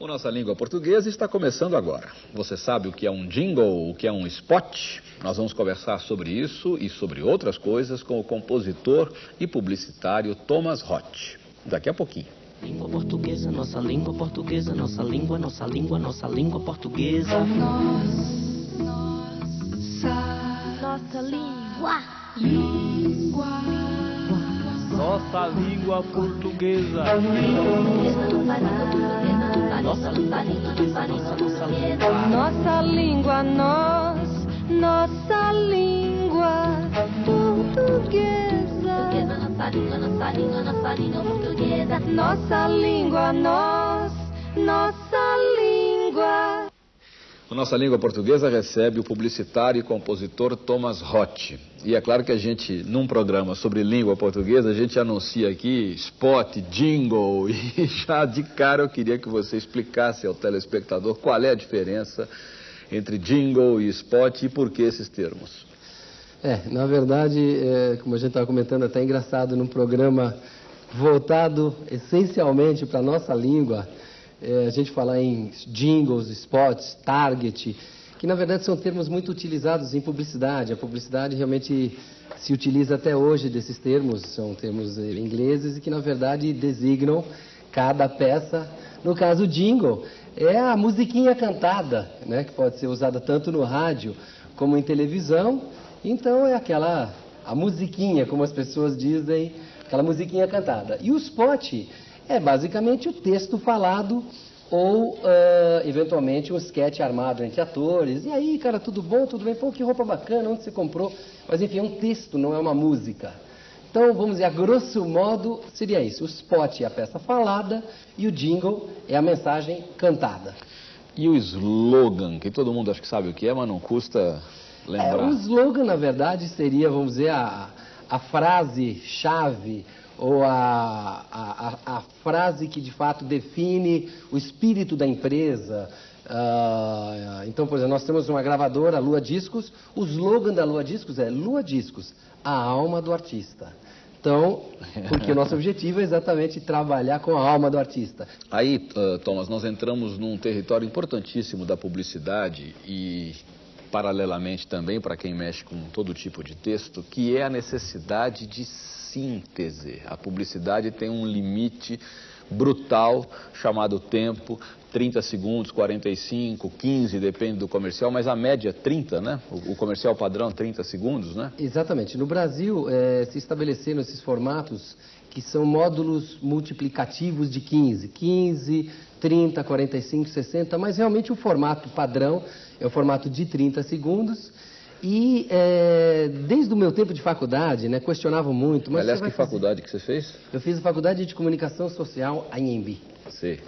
O Nossa Língua Portuguesa está começando agora. Você sabe o que é um jingle, o que é um spot? Nós vamos conversar sobre isso e sobre outras coisas com o compositor e publicitário Thomas Roth. Daqui a pouquinho. Língua portuguesa, nossa língua portuguesa, nossa língua, nossa língua, nossa língua portuguesa. Nossa língua. Nossa língua portuguesa. Nossa língua portuguesa, nossa língua. Nossa língua, nós. Nossa língua portuguesa. Nossa língua, nossa língua, nossa língua portuguesa. Nossa língua, nós. Nossa língua. A Nossa Língua Portuguesa recebe o publicitário e compositor Thomas Roth. E é claro que a gente, num programa sobre língua portuguesa, a gente anuncia aqui spot, jingle, e já de cara eu queria que você explicasse ao telespectador qual é a diferença entre jingle e spot e por que esses termos. É, na verdade, é, como a gente estava comentando, é até engraçado, num programa voltado essencialmente para a nossa língua, é, a gente falar em jingles, spots, target, que na verdade são termos muito utilizados em publicidade. A publicidade realmente se utiliza até hoje desses termos, são termos eh, ingleses e que na verdade designam cada peça. No caso, jingle é a musiquinha cantada, né, que pode ser usada tanto no rádio como em televisão. Então é aquela a musiquinha, como as pessoas dizem, aquela musiquinha cantada. E o spot é basicamente o texto falado ou, uh, eventualmente, um sketch armado entre atores. E aí, cara, tudo bom, tudo bem? Pô, que roupa bacana, onde você comprou? Mas, enfim, é um texto, não é uma música. Então, vamos dizer, a grosso modo, seria isso. O spot é a peça falada e o jingle é a mensagem cantada. E o slogan, que todo mundo acha que sabe o que é, mas não custa lembrar. É, o slogan, na verdade, seria, vamos dizer, a, a frase-chave ou a, a, a, frase que de fato define o espírito da empresa. Uh, então, por exemplo, nós temos uma gravadora, Lua Discos, o slogan da Lua Discos é Lua Discos, a alma do artista. Então, porque o nosso objetivo é exatamente trabalhar com a alma do artista. Aí, uh, Thomas, nós entramos num território importantíssimo da publicidade e paralelamente também para quem mexe com todo tipo de texto, que é a necessidade de síntese. A publicidade tem um limite brutal chamado tempo, 30 segundos, 45, 15, depende do comercial, mas a média é 30, né? O, comercial padrão 30 segundos, né? Exatamente. No Brasil, é, se estabeleceram esses formatos que são módulos multiplicativos de 15. 15, 30, 45, 60, mas realmente o formato padrão é o formato de 30 segundos e é, desde o meu tempo de faculdade, né, questionavam muito. Mas Aliás, que fazer... faculdade que você fez? Eu fiz a faculdade de comunicação social, a INB. Sim.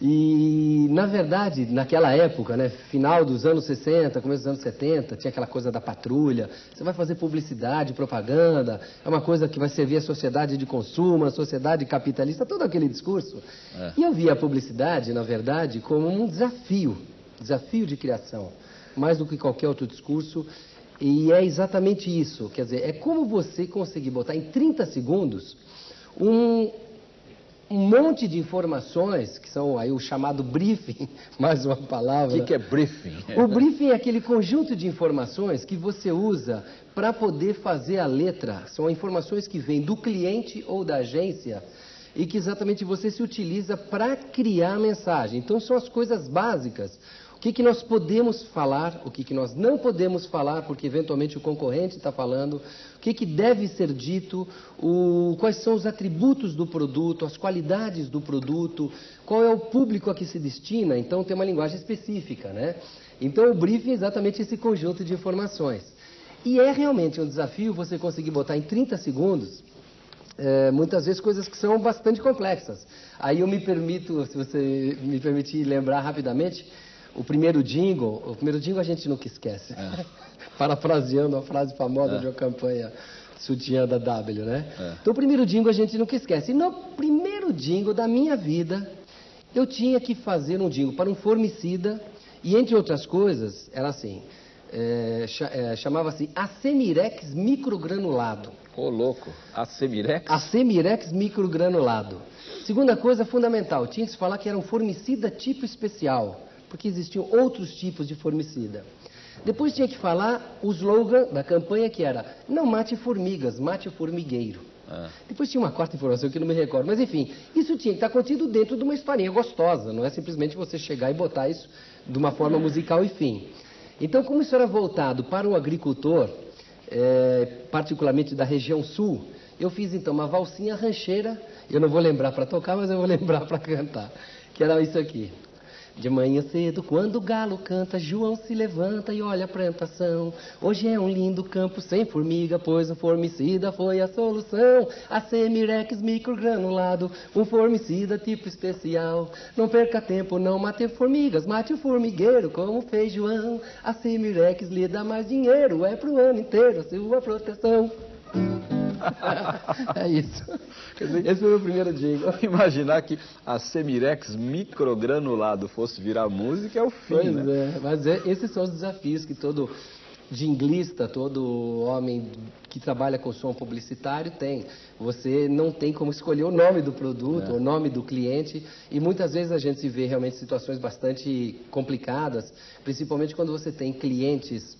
E, na verdade, naquela época, né, final dos anos 60, começo dos anos 70, tinha aquela coisa da patrulha. Você vai fazer publicidade, propaganda, é uma coisa que vai servir a sociedade de consumo, a sociedade capitalista, todo aquele discurso. É. E eu via a publicidade, na verdade, como um desafio, desafio de criação mais do que qualquer outro discurso. E é exatamente isso. Quer dizer, é como você conseguir botar em 30 segundos um, um monte de informações, que são aí o chamado briefing, mais uma palavra. O que, que, é briefing? O briefing é aquele conjunto de informações que você usa para poder fazer a letra. São informações que vêm do cliente ou da agência e que exatamente você se utiliza para criar a mensagem. Então são as coisas básicas que, que nós podemos falar, o que, que nós não podemos falar, porque eventualmente o concorrente está falando, o que, que deve ser dito, o, quais são os atributos do produto, as qualidades do produto, qual é o público a que se destina, então tem uma linguagem específica, né? Então o briefing é exatamente esse conjunto de informações. E é realmente um desafio você conseguir botar em 30 segundos é, muitas vezes coisas que são bastante complexas. Aí eu me permito, se você me permitir lembrar rapidamente, o primeiro jingle, o primeiro jingle a gente nunca esquece. É. Parafraseando a frase famosa é. de uma campanha sutiã da W, né? É. Então, o primeiro jingle a gente nunca esquece. E no primeiro jingle da minha vida, eu tinha que fazer um jingle para um formicida, e entre outras coisas, era assim: é, é, chamava-se Acemirex microgranulado. Ô, louco, Acemirex? Acemirex microgranulado. Segunda coisa fundamental, tinha que se falar que era um formicida tipo especial, porque existiam outros tipos de formicida. Depois tinha que falar o slogan da campanha que era não mate formigas, mate o formigueiro. Ah. Depois tinha uma quarta informação que eu não me recordo. Mas enfim, isso tinha que estar contido dentro de uma historinha gostosa. Não é simplesmente você chegar e botar isso de uma forma musical e fim. Então, como isso era voltado para o agricultor, é, particularmente da região sul, eu fiz então uma valsinha rancheira. Eu não vou lembrar para tocar, mas eu vou lembrar para cantar. Que era isso aqui. De manhã cedo, quando o galo canta, João se levanta e olha a plantação. Hoje é um lindo campo sem formiga, pois o formicida foi a solução. A Semirex microgranulado, um formicida tipo especial. Não perca tempo, não mate formigas, mate o formigueiro, como fez João. A Semirex lhe dá mais dinheiro, é pro ano inteiro a sua proteção. é isso. Dizer, Esse foi o meu primeiro jingle. Imaginar que a Semirex microgranulado fosse virar música é o fim, pois né? é, mas é, esses são os desafios que todo jinglista, todo homem que trabalha com som publicitário tem. Você não tem como escolher o nome do produto, é. o nome do cliente, e muitas vezes a gente se vê realmente situações bastante complicadas, principalmente quando você tem clientes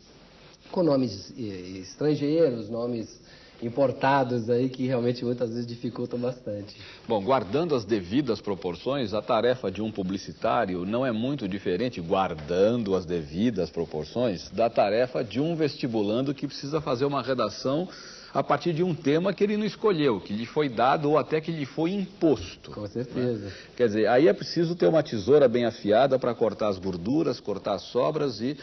com nomes eh, estrangeiros, nomes importados aí que realmente muitas vezes dificultam bastante. Bom, guardando as devidas proporções, a tarefa de um publicitário não é muito diferente, guardando as devidas proporções, da tarefa de um vestibulando que precisa fazer uma redação a partir de um tema que ele não escolheu, que lhe foi dado ou até que lhe foi imposto. Com certeza. Né? Quer dizer, aí é preciso ter uma tesoura bem afiada para cortar as gorduras, cortar as sobras e,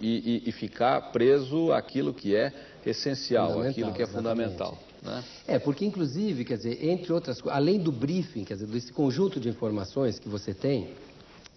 e, e, e ficar preso àquilo que é essencial, aquilo que é fundamental. Né? É, porque inclusive, quer dizer, entre outras coisas, além do briefing, quer dizer, desse conjunto de informações que você tem,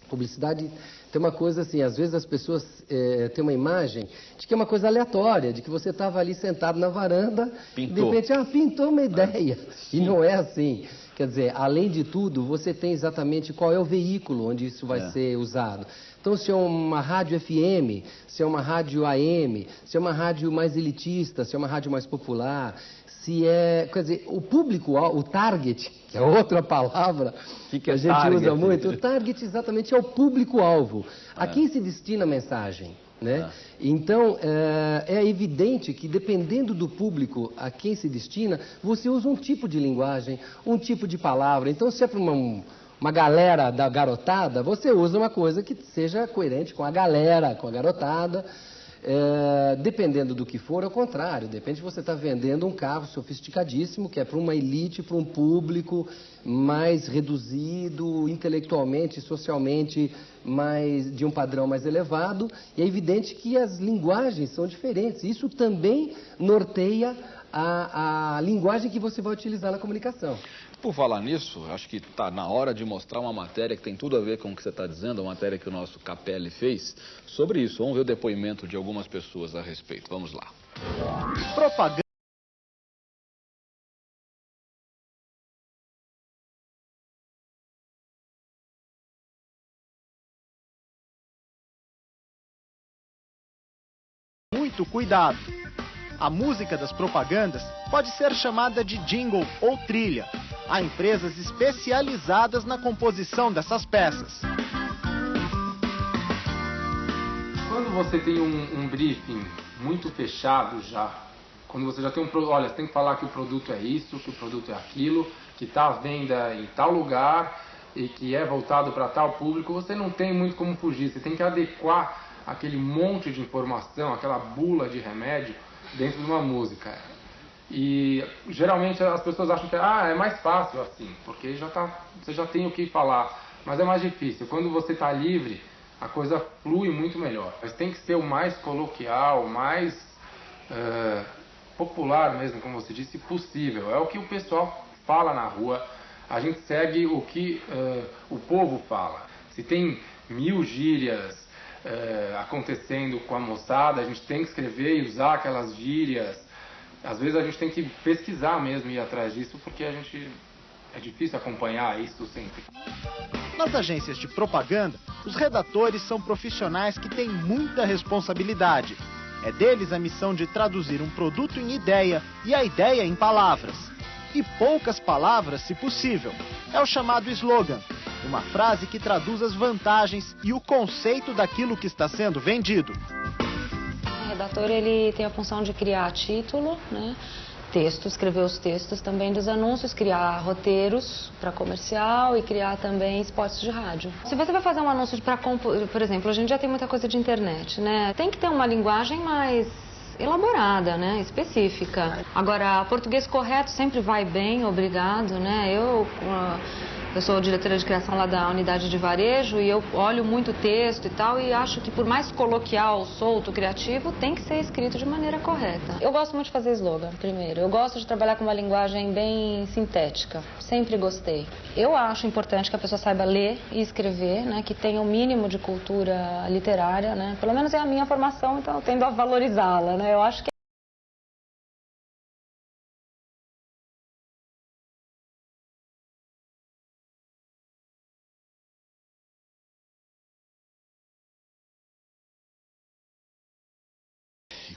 publicidade tem uma coisa assim, às vezes as pessoas é, têm uma imagem de que é uma coisa aleatória, de que você estava ali sentado na varanda, pintou. de repente, ah, pintou uma ideia. E não é assim. Quer dizer, além de tudo, você tem exatamente qual é o veículo onde isso vai é. ser usado. Então, se é uma rádio FM, se é uma rádio AM, se é uma rádio mais elitista, se é uma rádio mais popular, se é, quer dizer, o público, o target, que é outra palavra que, que a gente target? usa muito, o target exatamente é o público-alvo. A é. quem se destina a mensagem? Né? É. Então, é, é, evidente que dependendo do público a quem se destina, você usa um tipo de linguagem, um tipo de palavra. Então, se é para uma, uma galera da garotada, você usa uma coisa que seja coerente com a galera, com a garotada. É, dependendo do que for, é o contrário. Depende se você está vendendo um carro sofisticadíssimo, que é para uma elite, para um público mais reduzido, intelectualmente, socialmente, mais, de um padrão mais elevado. E é evidente que as linguagens são diferentes. Isso também norteia a, a linguagem que você vai utilizar na comunicação. Por falar nisso, acho que está na hora de mostrar uma matéria que tem tudo a ver com o que você está dizendo, a matéria que o nosso Capelli fez sobre isso. Vamos ver o depoimento de algumas pessoas a respeito. Vamos lá. Propaganda. Muito cuidado. A música das propagandas pode ser chamada de jingle ou trilha Há empresas especializadas na composição dessas peças. Quando você tem um, um briefing muito fechado já, quando você já tem um olha, você tem que falar que o produto é isso, que o produto é aquilo, que está à venda em tal lugar e que é voltado para tal público, você não tem muito como fugir. Você tem que adequar aquele monte de informação, aquela bula de remédio dentro de uma música. E geralmente as pessoas acham que ah, é mais fácil assim, porque já tá, você já tem o que falar. Mas é mais difícil. Quando você está livre, a coisa flui muito melhor. Mas tem que ser o mais coloquial, o mais uh, popular mesmo, como você disse, possível. É o que o pessoal fala na rua. A gente segue o que uh, o povo fala. Se tem mil gírias uh, acontecendo com a moçada, a gente tem que escrever e usar aquelas gírias às vezes a gente tem que pesquisar mesmo e ir atrás disso, porque a gente é difícil acompanhar isso sempre. Nas agências de propaganda, Os redatores são profissionais que têm muita responsabilidade. É deles a missão de traduzir um produto em ideia e a ideia em palavras. E poucas palavras, se possível. É o chamado slogan, uma frase que traduz as vantagens e o conceito daquilo que está sendo vendido. Redator ele tem a função de criar título, né? texto, escrever os textos também dos anúncios, criar roteiros para comercial e criar também spots de rádio. Se você vai fazer um anúncio para, por exemplo, a gente já tem muita coisa de internet, né? Tem que ter uma linguagem mais elaborada, né, específica. Agora, português correto sempre vai bem, obrigado, né? Eu eu sou diretora de criação lá da unidade de varejo e eu olho muito texto e tal e acho que por mais coloquial, solto, criativo, tem que ser escrito de maneira correta. Eu gosto muito de fazer slogan, primeiro. Eu gosto de trabalhar com uma linguagem bem sintética. Sempre gostei. Eu acho importante que a pessoa saiba ler e escrever, né, que tenha o um mínimo de cultura literária, né? Pelo menos é a minha formação, então eu tendo a valorizá-la, né? Eu acho que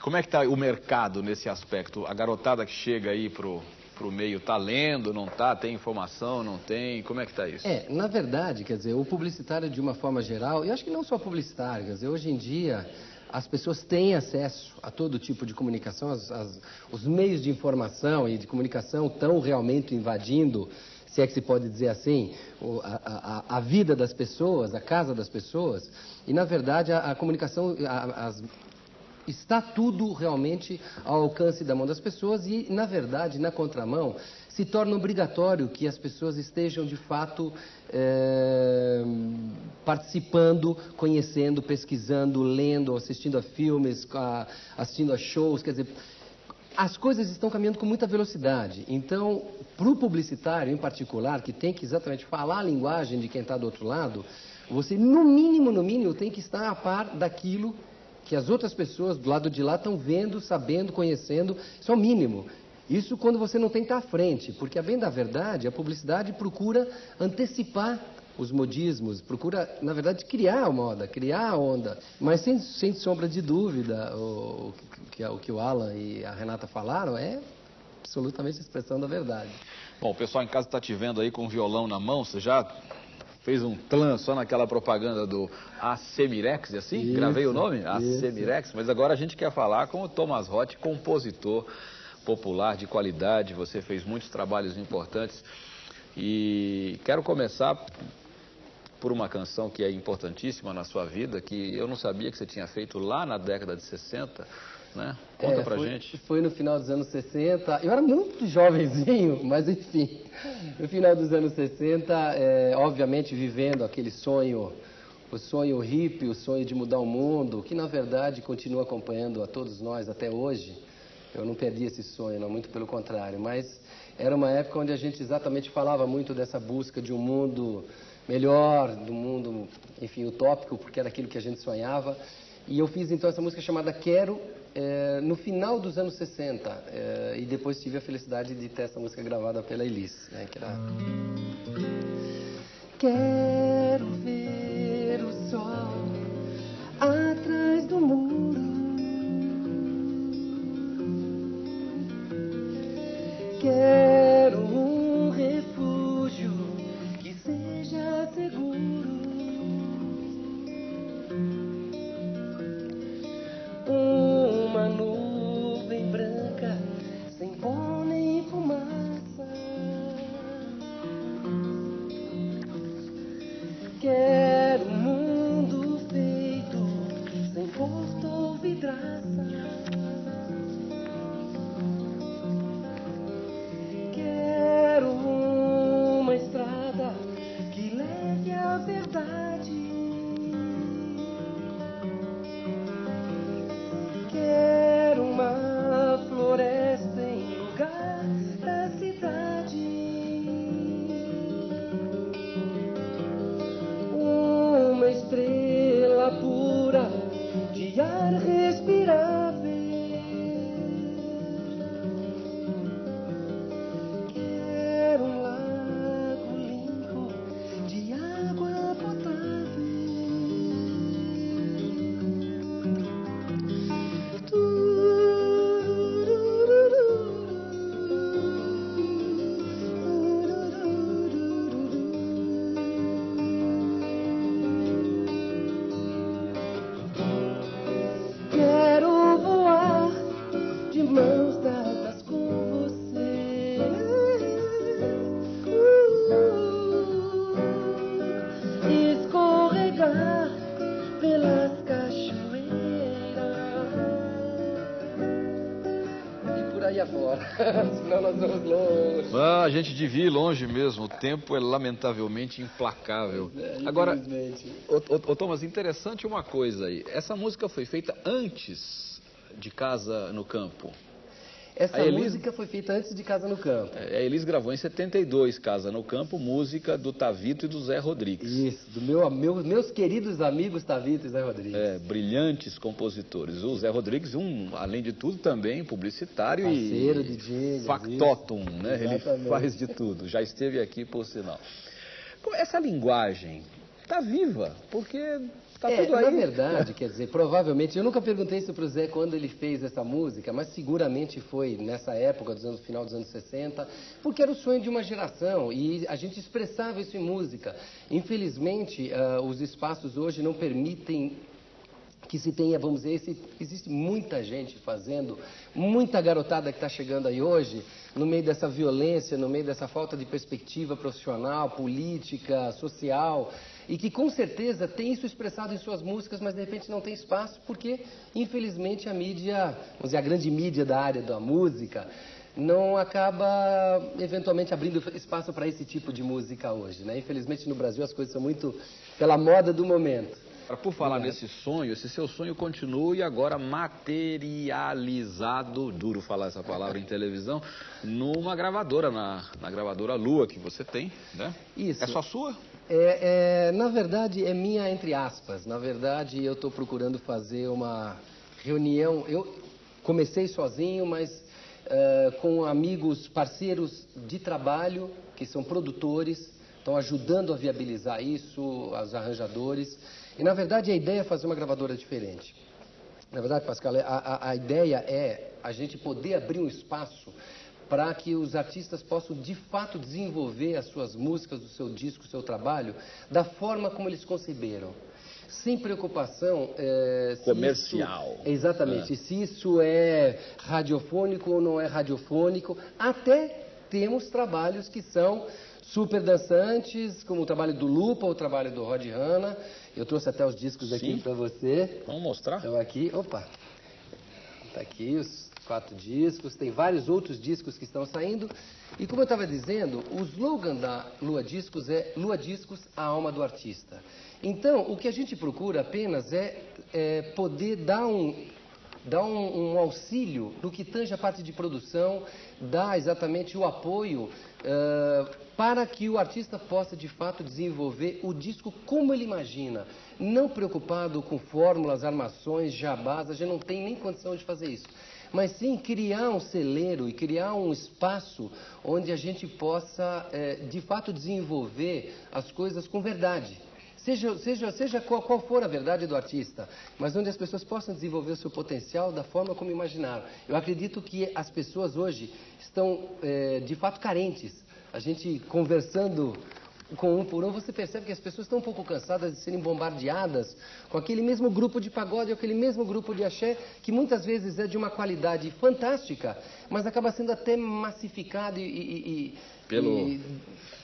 Como é que está o mercado nesse aspecto? A garotada que chega aí pro para o meio está lendo, não está, tem informação, não tem, como é que está isso? É, na verdade, quer dizer, o publicitário de uma forma geral, e acho que não só publicitário, quer dizer, hoje em dia as pessoas têm acesso a todo tipo de comunicação, as, as, os meios de informação e de comunicação estão realmente invadindo, se é que se pode dizer assim, a, a, a vida das pessoas, a casa das pessoas, e na verdade a, a comunicação, as está tudo realmente ao alcance da mão das pessoas e, na verdade, na contramão, se torna obrigatório que as pessoas estejam, de fato, é, participando, conhecendo, pesquisando, lendo, assistindo a filmes, a, assistindo a shows, quer dizer, as coisas estão caminhando com muita velocidade. Então, para o publicitário em particular, que tem que exatamente falar a linguagem de quem está do outro lado, você, no mínimo, no mínimo, tem que estar a par daquilo que as outras pessoas do lado de lá estão vendo, sabendo, conhecendo, isso é o mínimo. Isso quando você não tem que estar à frente, porque a bem da verdade, a publicidade procura antecipar os modismos, procura, na verdade, criar a moda, criar a onda. Mas sem, sem sombra de dúvida, o, o, que, o que o Alan e a Renata falaram é absolutamente a expressão da verdade. Bom, o pessoal em casa está te vendo aí com o violão na mão, você já fez um clã só naquela propaganda do Acemirex, é assim? Isso, Gravei o nome? Acemirex, mas agora a gente quer falar com o Thomas Roth, compositor popular de qualidade, você fez muitos trabalhos importantes. E quero começar por uma canção que é importantíssima na sua vida, que eu não sabia que você tinha feito lá na década de 60, né? Conta é, pra foi, gente. Foi no final dos anos 60. Eu era muito jovenzinho, mas enfim. No final dos anos 60, é, obviamente vivendo aquele sonho, o sonho hippie, o sonho de mudar o mundo, que na verdade continua acompanhando a todos nós até hoje. Eu não perdi esse sonho, não, muito pelo contrário. Mas era uma época onde a gente exatamente falava muito dessa busca de um mundo melhor, do mundo, enfim, utópico, porque era aquilo que a gente sonhava. E eu fiz então essa música chamada Quero é, no final dos anos 60. É, e depois tive a felicidade de ter essa música gravada pela Elis. Né, que era... Quero ver senão nós vamos longe. Ah, a gente devia ir longe mesmo. O tempo é lamentavelmente implacável. É, Agora, ô, ô, Thomas, interessante uma coisa aí. Essa música foi feita antes de Casa no Campo. Essa Elis- música foi feita antes de Casa no Campo. É, A Elis gravou em 72, Casa no Campo, música do Tavito e do Zé Rodrigues. Isso, do meu, meu- meus queridos amigos Tavito e Zé Rodrigues. É, brilhantes compositores. O Zé Rodrigues, um, além de tudo, também publicitário Parceiro e de factotum, né? Ele Exatamente. faz de tudo. Já esteve aqui, por sinal. Essa linguagem está viva, porque está É, tudo aí. na verdade, quer dizer, provavelmente, eu nunca perguntei isso pro Zé quando ele fez essa música, mas seguramente foi nessa época, dos anos, final dos anos 60, porque era o sonho de uma geração e a gente expressava isso em música. Infelizmente, ah, os espaços hoje não permitem que se tenha, vamos dizer, esse, existe muita gente fazendo, muita garotada que está chegando aí hoje, no meio dessa violência, no meio dessa falta de perspectiva profissional, política, social, e que com certeza tem isso expressado em suas músicas, mas de repente não tem espaço, porque infelizmente a mídia, vamos dizer, a grande mídia da área da música, não acaba eventualmente abrindo espaço para esse tipo de música hoje, né? Infelizmente no Brasil as coisas são muito pela moda do momento. Agora, Por falar nesse sonho, esse seu sonho continua e agora materializado, duro falar essa palavra em televisão, numa gravadora, na, na gravadora Lua que você tem, né? Isso. É só sua? É, é, na verdade, é minha entre aspas. Na verdade, eu estou procurando fazer uma reunião. Eu comecei sozinho, mas é, com amigos, parceiros de trabalho, que são produtores, estão ajudando a viabilizar isso, os arranjadores. E, na verdade, a ideia é fazer uma gravadora diferente. Na verdade, Pascal, a, a, a ideia é a gente poder abrir um espaço para que os artistas possam de fato desenvolver as suas músicas, o seu disco, o seu trabalho, da forma como eles conceberam. Sem preocupação. é, Comercial. isso- exatamente. Se isso é radiofônico ou não é radiofônico. Até temos trabalhos que são super dançantes, como o trabalho do Lupa, o trabalho do Rod Hanna. Eu trouxe até os discos aqui para você. Vamos mostrar? Então aqui, opa, tá aqui os quatro discos, tem vários outros discos que estão saindo. E como eu estava dizendo, o slogan da Lua Discos é Lua Discos, a alma do artista. Então, o que a gente procura apenas é, é poder dar um, dar um, um auxílio no que tange a parte de produção, dar exatamente o apoio eh, para que o artista possa de fato desenvolver o disco como ele imagina, não preocupado com fórmulas, armações, jabás, a gente não tem nem condição de fazer isso. Mas sim criar um celeiro e criar um espaço onde a gente possa eh, de fato desenvolver as coisas com verdade. Seja, seja, seja qual, qual for a verdade do artista, mas onde as pessoas possam desenvolver o seu potencial da forma como imaginaram. Eu acredito que as pessoas hoje estão, eh, de fato, carentes. A gente conversando com um por um, você percebe que as pessoas estão um pouco cansadas de serem bombardeadas com aquele mesmo grupo de pagode, aquele mesmo grupo de axé, que muitas vezes é de uma qualidade fantástica, mas acaba sendo até massificado e, e- e- Pelo- e-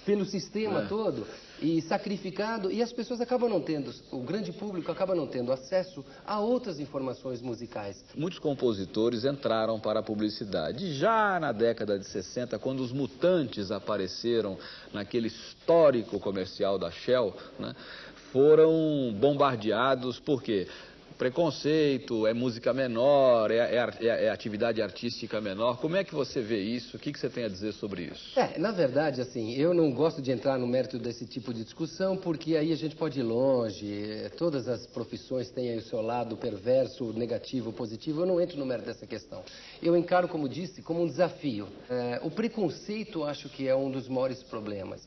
pelo sistema É. todo e sacrificado e as pessoas acabam não tendo, o grande público acaba não tendo acesso a outras informações musicais. Muitos compositores entraram para a publicidade. Já na década de 60, quando os mutantes apareceram naquele histórico comercial da Shell, né, foram bombardeados por quê? Preconceito, é música menor, é, é é- é atividade artística menor. Como é que você vê isso? O que, que você tem a dizer sobre isso? É, na verdade, assim, eu não gosto de entrar no mérito desse tipo de discussão, porque aí a gente pode ir longe. eh, Todas as profissões têm aí o seu lado perverso, negativo, positivo. Eu não entro no mérito dessa questão. Eu encaro, como disse, como um desafio. Eh, o preconceito, acho que é um dos maiores problemas.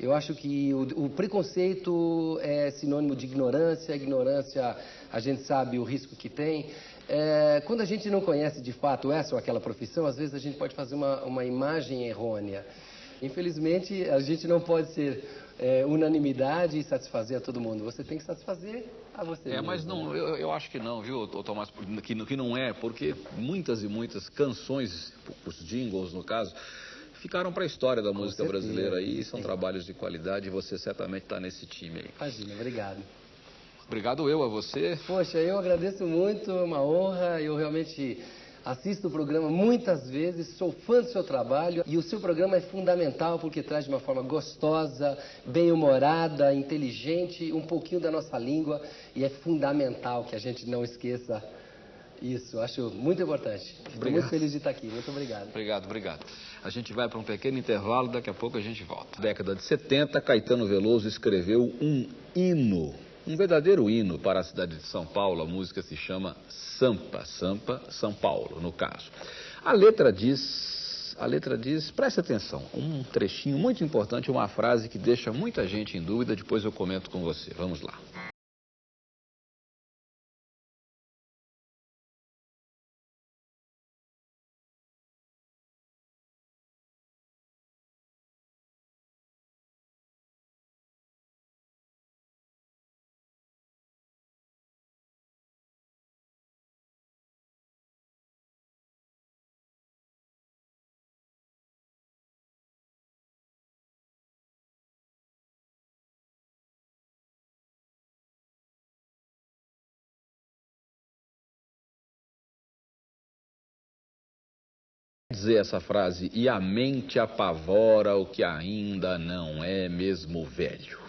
Eu acho que o, o preconceito é sinônimo de ignorância. A ignorância, a gente sabe o risco que tem. É, quando a gente não conhece de fato essa ou aquela profissão, às vezes a gente pode fazer uma, uma imagem errônea. Infelizmente, a gente não pode ser é, unanimidade e satisfazer a todo mundo. Você tem que satisfazer a você É, mesmo. mas não, eu, eu acho que não, viu, Tomás, que, que não é, porque muitas e muitas canções, os jingles no caso, ficaram para a história da música brasileira aí, são trabalhos de qualidade e você certamente está nesse time aí. Imagina, obrigado. Obrigado eu a você. Poxa, eu agradeço muito, é uma honra. Eu realmente Assisto o programa muitas vezes, sou fã do seu trabalho e o seu programa é fundamental porque traz de uma forma gostosa, bem-humorada, inteligente, um pouquinho da nossa língua e é fundamental que a gente não esqueça isso. Acho muito importante. Estou muito feliz de estar aqui. Muito obrigado. Obrigado, obrigado. A gente vai para um pequeno intervalo, daqui a pouco a gente volta. Década de 70, Caetano Veloso escreveu um hino um verdadeiro hino para a cidade de São Paulo. A música se chama Sampa, Sampa, São Paulo, no caso. A letra diz, a letra diz, preste atenção, um trechinho muito importante, uma frase que deixa muita gente em dúvida, depois eu comento com você. Vamos lá. Dizer essa frase, e a mente apavora o que ainda não é mesmo velho.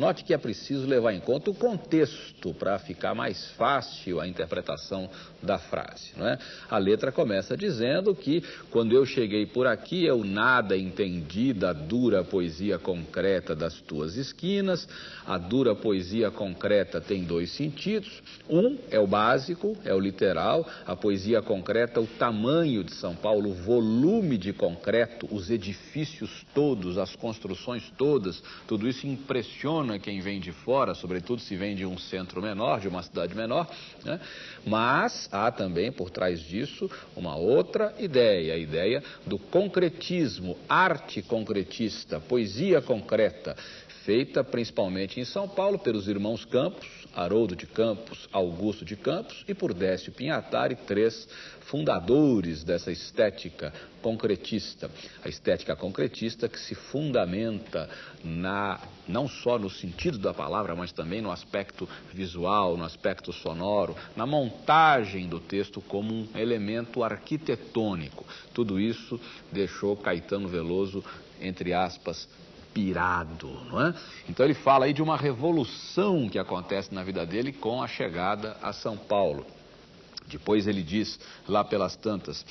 Note que é preciso levar em conta o contexto para ficar mais fácil a interpretação da frase. Não é? A letra começa dizendo que quando eu cheguei por aqui eu nada entendi da dura poesia concreta das tuas esquinas. A dura poesia concreta tem dois sentidos. Um é o básico, é o literal. A poesia concreta, o tamanho de São Paulo, o volume de concreto, os edifícios todos, as construções todas, tudo isso impressiona quem vem de fora, sobretudo se vem de um centro menor, de uma cidade menor, né? mas há também por trás disso uma outra ideia, a ideia do concretismo, arte concretista, poesia concreta, feita principalmente em São Paulo pelos irmãos Campos, Haroldo de Campos, Augusto de Campos e por Décio Pinhatari, três fundadores dessa estética concretista. A estética concretista que se fundamenta na, não só no sentido da palavra, mas também no aspecto visual, no aspecto sonoro, na montagem do texto como um elemento arquitetônico. Tudo isso deixou Caetano Veloso, entre aspas, pirado, não é? Então ele fala aí de uma revolução que acontece na vida dele com a chegada a São Paulo. Depois ele diz, lá pelas tantas,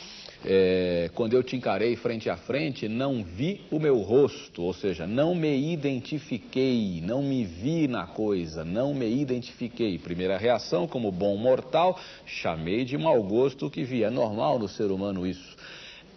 é, quando eu te encarei frente a frente, não vi o meu rosto, ou seja, não me identifiquei, não me vi na coisa, não me identifiquei. Primeira reação, como bom mortal, chamei de mau gosto que via. É normal no ser humano isso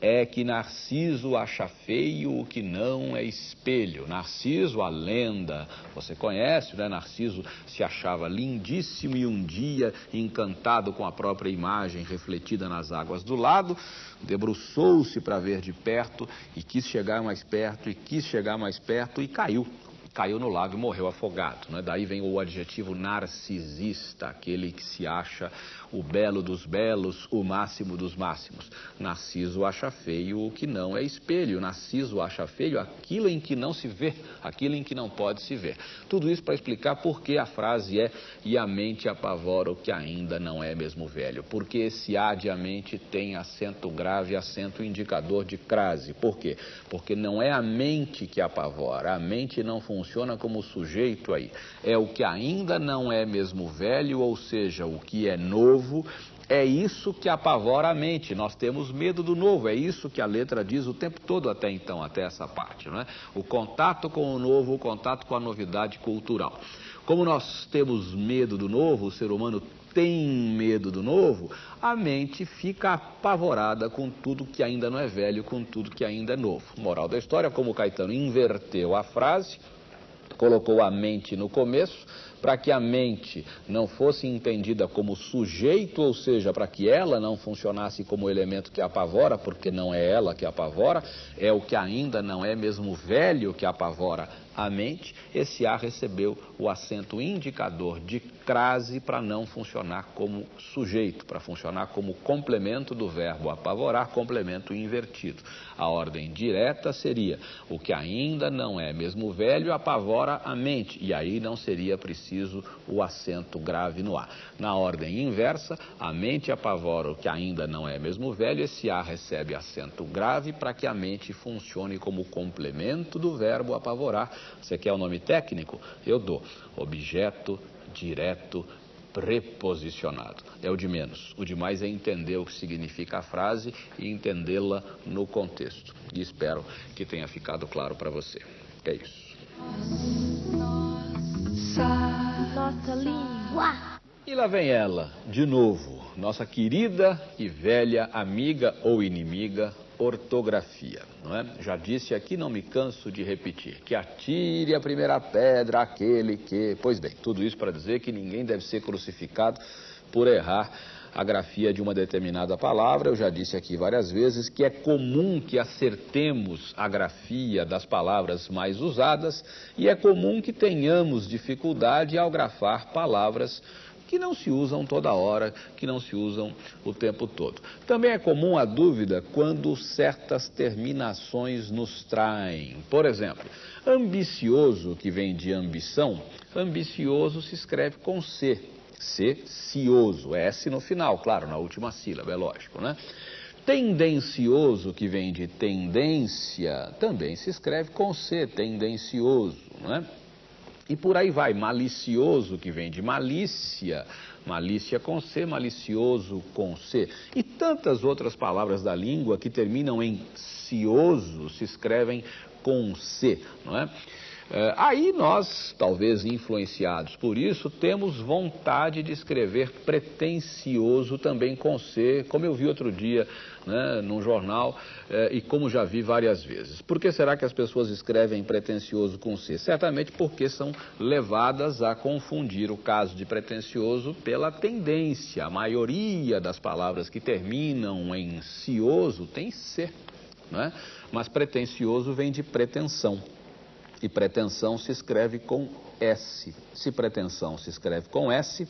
é que Narciso acha feio o que não é espelho. Narciso, a lenda, você conhece, né? Narciso se achava lindíssimo e um dia, encantado com a própria imagem refletida nas águas do lado, debruçou-se para ver de perto e quis chegar mais perto e quis chegar mais perto e caiu caiu no lago e morreu afogado. Né? Daí vem o adjetivo narcisista, aquele que se acha o belo dos belos, o máximo dos máximos. Narciso acha feio o que não é espelho. Narciso acha feio aquilo em que não se vê, aquilo em que não pode se ver. Tudo isso para explicar por que a frase é e a mente apavora o que ainda não é mesmo velho. Porque esse a de a mente tem acento grave, acento indicador de crase. Por quê? Porque não é a mente que apavora, a mente não funciona como sujeito aí. É o que ainda não é mesmo velho, ou seja, o que é novo novo, é isso que apavora a mente. Nós temos medo do novo, é isso que a letra diz o tempo todo até então, até essa parte, não é? O contato com o novo, o contato com a novidade cultural. Como nós temos medo do novo, o ser humano tem medo do novo, a mente fica apavorada com tudo que ainda não é velho, com tudo que ainda é novo. Moral da história, como o Caetano inverteu a frase, colocou a mente no começo, para que a mente não fosse entendida como sujeito, ou seja, para que ela não funcionasse como elemento que apavora, porque não é ela que apavora, é o que ainda não é mesmo velho que apavora a mente, esse A recebeu o acento indicador de crase para não funcionar como sujeito, para funcionar como complemento do verbo apavorar, complemento invertido. A ordem direta seria o que ainda não é mesmo velho apavora a mente, e aí não seria preciso o acento grave no A. Na ordem inversa, a mente apavora o que ainda não é mesmo velho, esse A recebe acento grave para que a mente funcione como complemento do verbo apavorar. Você quer o nome técnico? Eu dou. Objeto direto preposicionado. É o de menos. O de mais é entender o que significa a frase e entendê-la no contexto. E espero que tenha ficado claro para você. É isso. Nossa língua. E lá vem ela, de novo, nossa querida e velha amiga ou inimiga, ortografia. Não é? Já disse aqui, não me canso de repetir, que atire a primeira pedra aquele que. Pois bem, tudo isso para dizer que ninguém deve ser crucificado por errar a grafia de uma determinada palavra. Eu já disse aqui várias vezes que é comum que acertemos a grafia das palavras mais usadas e é comum que tenhamos dificuldade ao grafar palavras que não se usam toda hora, que não se usam o tempo todo. Também é comum a dúvida quando certas terminações nos traem. Por exemplo, ambicioso, que vem de ambição, ambicioso se escreve com C. C, cioso, S no final, claro, na última sílaba, é lógico, né? Tendencioso, que vem de tendência, também se escreve com C, tendencioso, né? E por aí vai, malicioso, que vem de malícia, malícia com C, malicioso com C. E tantas outras palavras da língua que terminam em cioso se escrevem com C, não é? É, aí nós, talvez influenciados por isso, temos vontade de escrever pretensioso também com C, como eu vi outro dia né, num jornal é, e como já vi várias vezes. Por que será que as pessoas escrevem pretensioso com C? Certamente porque são levadas a confundir o caso de pretensioso pela tendência. A maioria das palavras que terminam em cioso tem C, né? mas pretensioso vem de pretensão e pretensão se escreve com S. Se pretensão se escreve com S,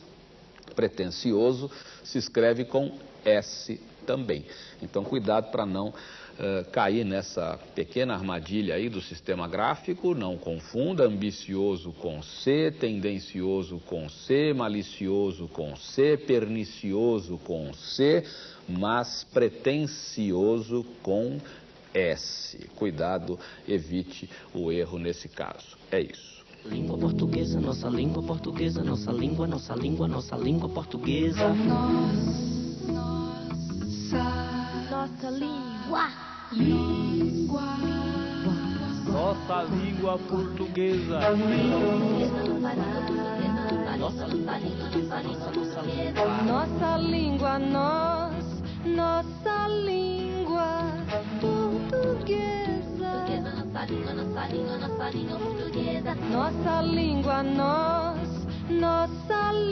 pretensioso se escreve com S também. Então, cuidado para não uh, cair nessa pequena armadilha aí do sistema gráfico, não confunda ambicioso com C, tendencioso com C, malicioso com C, pernicioso com C, mas pretensioso com S. Cuidado, evite o erro nesse caso. É isso. Língua portuguesa, nossa língua portuguesa, nossa língua, nossa língua, nossa língua portuguesa. Nossa língua. Língua. Nossa língua portuguesa. Nossa língua, nós, nossa língua portuguesa. Nossa língua, nossa língua, nossa língua portuguesa. Nossa língua, nós, nossa